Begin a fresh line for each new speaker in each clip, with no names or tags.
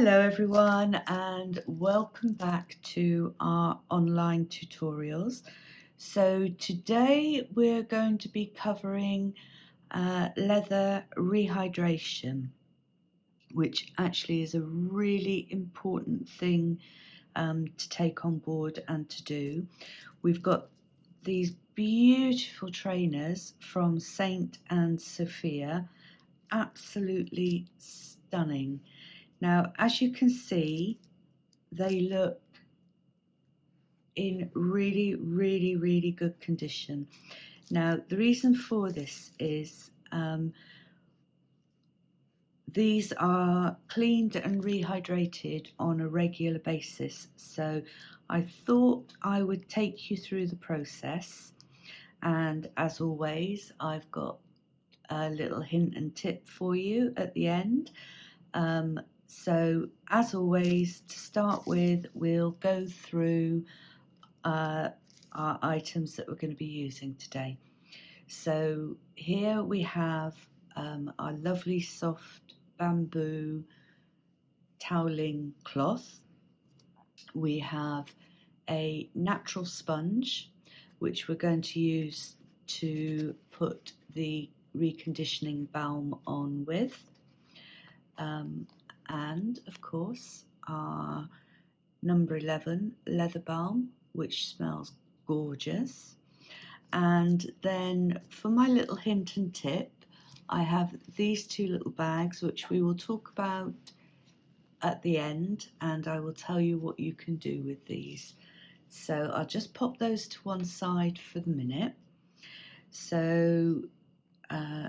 Hello everyone and welcome back to our online tutorials. So today we're going to be covering uh, leather rehydration which actually is a really important thing um, to take on board and to do. We've got these beautiful trainers from Saint and Sofia absolutely stunning now, as you can see, they look in really, really, really good condition. Now, the reason for this is um, these are cleaned and rehydrated on a regular basis. So I thought I would take you through the process. And as always, I've got a little hint and tip for you at the end. Um, so as always, to start with, we'll go through uh, our items that we're going to be using today. So here we have um, our lovely soft bamboo toweling cloth. We have a natural sponge, which we're going to use to put the reconditioning balm on with. Um, and of course our number 11 leather balm which smells gorgeous. And then for my little hint and tip I have these two little bags which we will talk about at the end and I will tell you what you can do with these. So I'll just pop those to one side for the minute. So uh,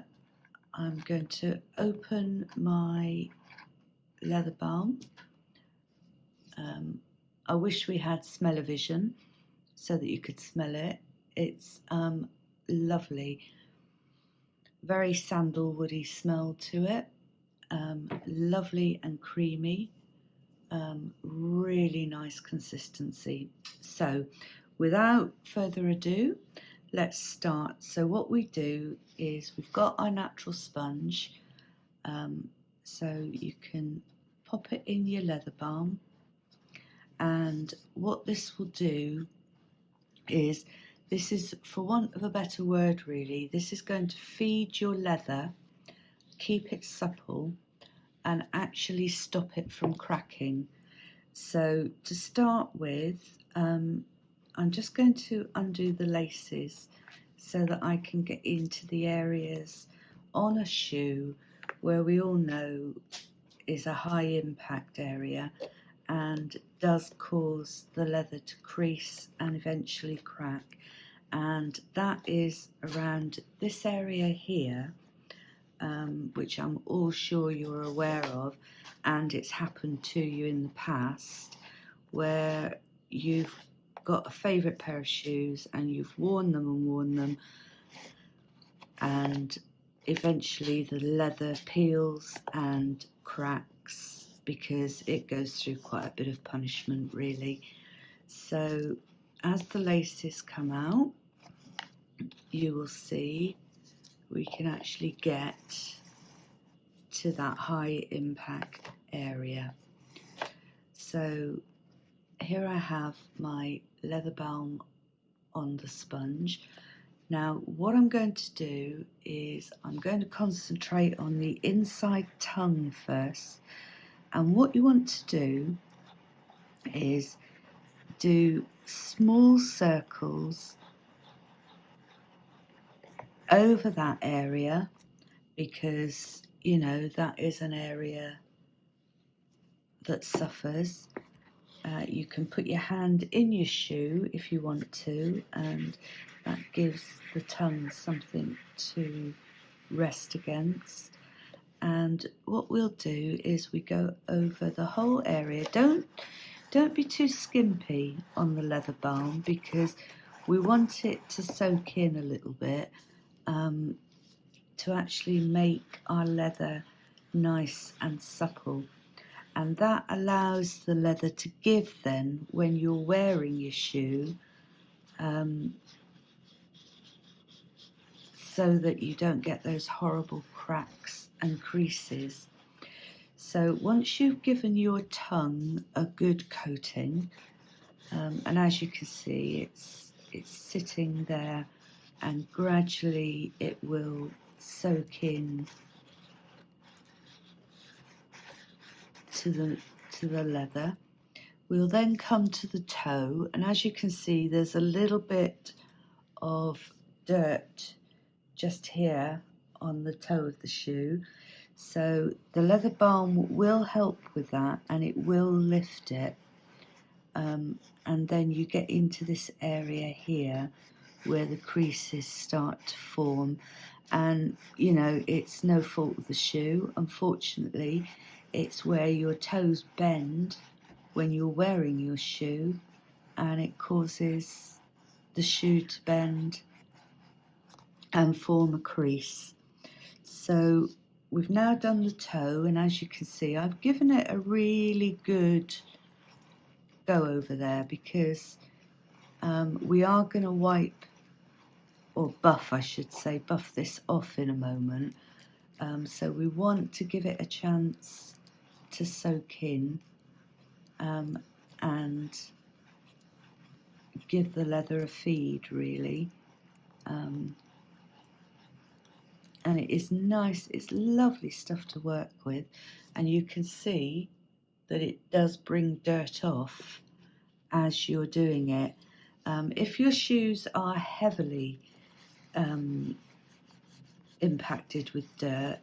I'm going to open my leather balm. Um, I wish we had smell-o-vision so that you could smell it. It's um, lovely, very sandalwoody smell to it, um, lovely and creamy, um, really nice consistency. So without further ado, let's start. So what we do is we've got our natural sponge, um, so you can pop it in your leather balm. And what this will do is this is for want of a better word really this is going to feed your leather keep it supple and actually stop it from cracking. So to start with um, I'm just going to undo the laces so that I can get into the areas on a shoe where we all know is a high impact area and does cause the leather to crease and eventually crack. And that is around this area here um, which I'm all sure you're aware of and it's happened to you in the past where you've got a favourite pair of shoes and you've worn them and worn them and eventually the leather peels and cracks because it goes through quite a bit of punishment really. So as the laces come out, you will see we can actually get to that high impact area. So here I have my leather balm on the sponge now what I'm going to do is I'm going to concentrate on the inside tongue first and what you want to do is do small circles over that area because you know that is an area that suffers uh, you can put your hand in your shoe if you want to and that gives the tongue something to rest against. And what we'll do is we go over the whole area. Don't don't be too skimpy on the leather balm because we want it to soak in a little bit um, to actually make our leather nice and supple and that allows the leather to give then when you're wearing your shoe um, so that you don't get those horrible cracks and creases. So once you've given your tongue a good coating, um, and as you can see, it's it's sitting there, and gradually it will soak in to the to the leather. We'll then come to the toe, and as you can see, there's a little bit of dirt just here on the toe of the shoe. So the leather balm will help with that and it will lift it. Um, and then you get into this area here where the creases start to form. And you know, it's no fault of the shoe. Unfortunately, it's where your toes bend when you're wearing your shoe and it causes the shoe to bend and form a crease. So we've now done the toe and as you can see I've given it a really good go over there because um, we are going to wipe or buff I should say buff this off in a moment um, so we want to give it a chance to soak in um, and give the leather a feed really. Um, and it is nice it's lovely stuff to work with and you can see that it does bring dirt off as you're doing it. Um, if your shoes are heavily um, impacted with dirt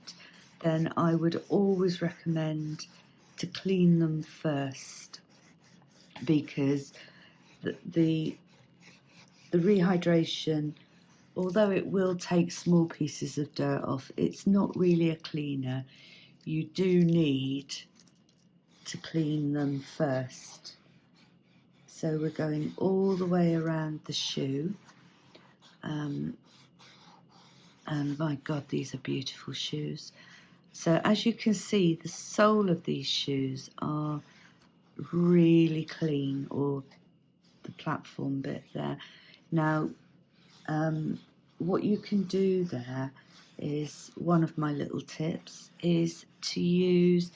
then I would always recommend to clean them first because the the, the rehydration although it will take small pieces of dirt off, it's not really a cleaner. You do need to clean them first. So we're going all the way around the shoe. Um, and my God, these are beautiful shoes. So as you can see, the sole of these shoes are really clean, or the platform bit there. Now, um, what you can do there is one of my little tips is to use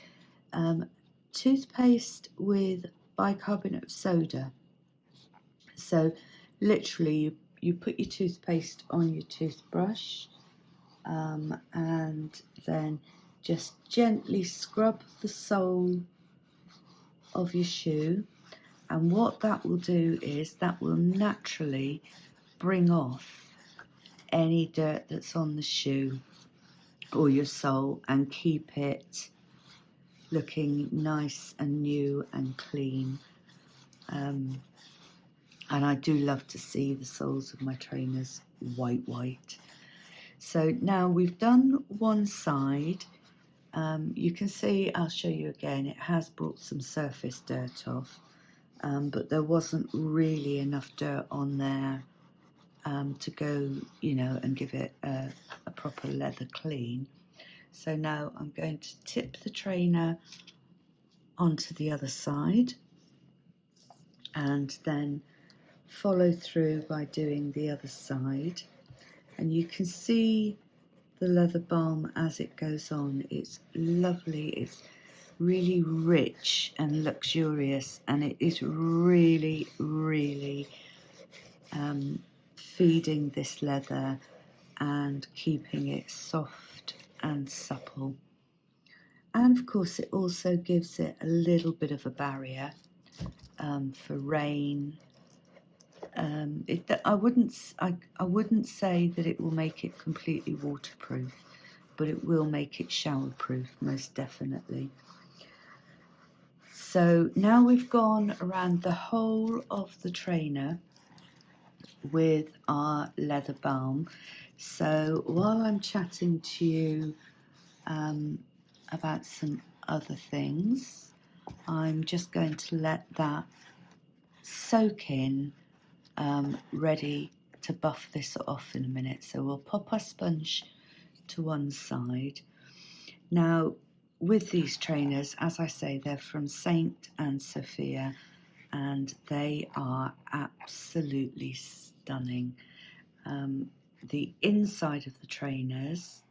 um, toothpaste with bicarbonate of soda. So literally you, you put your toothpaste on your toothbrush um, and then just gently scrub the sole of your shoe and what that will do is that will naturally bring off any dirt that's on the shoe or your sole and keep it looking nice and new and clean. Um, and I do love to see the soles of my trainers white, white. So now we've done one side. Um, you can see, I'll show you again, it has brought some surface dirt off, um, but there wasn't really enough dirt on there um, to go, you know, and give it a, a proper leather clean. So now I'm going to tip the trainer onto the other side and then follow through by doing the other side and you can see the leather balm as it goes on it's lovely it's really rich and luxurious and it is really really um, feeding this leather and keeping it soft and supple. And of course, it also gives it a little bit of a barrier um, for rain. Um, it, I wouldn't, I, I wouldn't say that it will make it completely waterproof, but it will make it showerproof most definitely. So now we've gone around the whole of the trainer with our leather balm. So while I'm chatting to you um, about some other things, I'm just going to let that soak in, um, ready to buff this off in a minute. So we'll pop our sponge to one side. Now, with these trainers, as I say, they're from Saint and Sofia, and they are absolutely stunning. Um, the inside of the trainers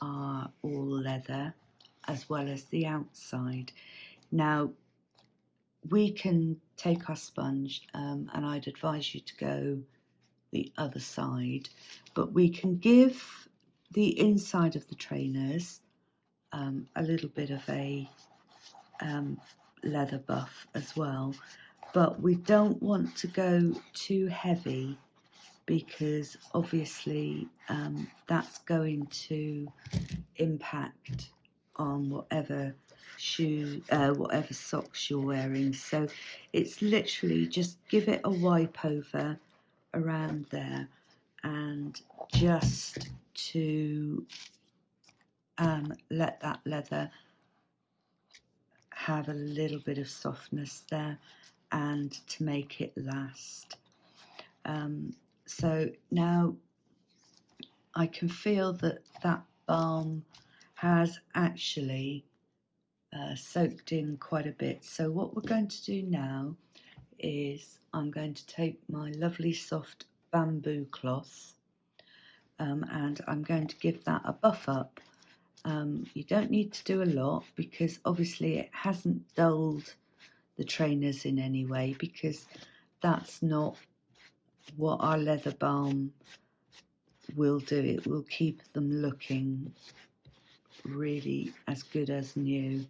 are all leather as well as the outside. Now, we can take our sponge um, and I'd advise you to go the other side, but we can give the inside of the trainers um, a little bit of a um, leather buff as well, but we don't want to go too heavy because obviously um, that's going to impact on whatever shoe, uh, whatever socks you're wearing. So it's literally just give it a wipe over around there and just to um, let that leather have a little bit of softness there and to make it last. Um, so now I can feel that that balm has actually uh, soaked in quite a bit. So what we're going to do now is I'm going to take my lovely soft bamboo cloth um, and I'm going to give that a buff up. Um, you don't need to do a lot because obviously it hasn't dulled the trainers in any way because that's not what our leather balm will do. It will keep them looking really as good as new.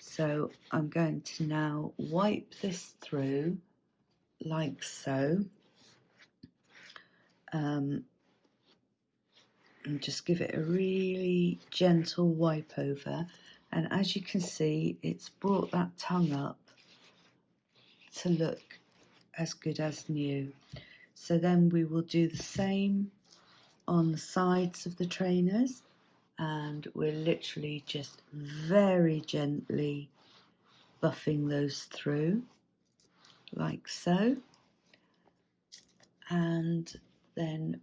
So I'm going to now wipe this through like so. Um, and just give it a really gentle wipe over. And as you can see, it's brought that tongue up to look as good as new. So then we will do the same on the sides of the trainers and we're literally just very gently buffing those through like so. And then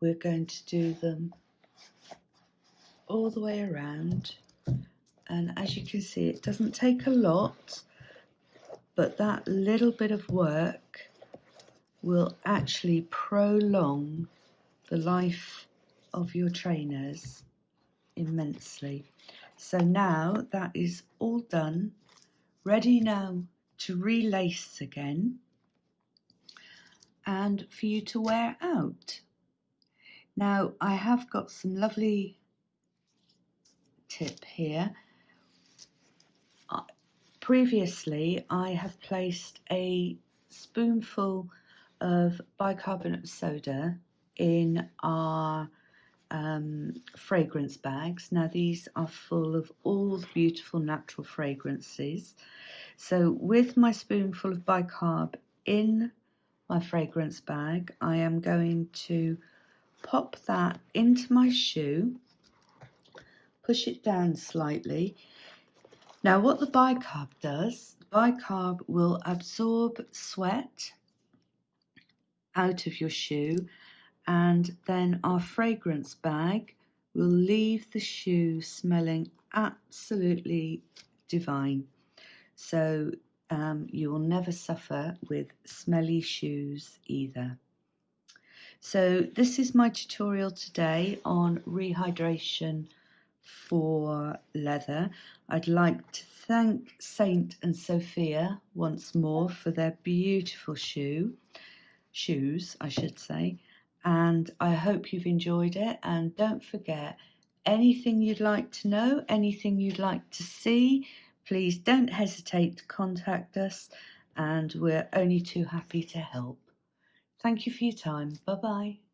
we're going to do them all the way around. And as you can see it doesn't take a lot but that little bit of work will actually prolong the life of your trainers immensely. So now that is all done, ready now to relace again and for you to wear out. Now I have got some lovely tip here. Previously I have placed a spoonful of bicarbonate soda in our um, fragrance bags. Now these are full of all the beautiful natural fragrances. So with my spoonful of bicarb in my fragrance bag, I am going to pop that into my shoe, push it down slightly. Now what the bicarb does, bicarb will absorb sweat out of your shoe and then our fragrance bag will leave the shoe smelling absolutely divine. So um, you will never suffer with smelly shoes either. So this is my tutorial today on rehydration for leather. I'd like to thank Saint and Sofia once more for their beautiful shoe, shoes I should say, and I hope you've enjoyed it. And don't forget, anything you'd like to know, anything you'd like to see, please don't hesitate to contact us, and we're only too happy to help. Thank you for your time. Bye bye.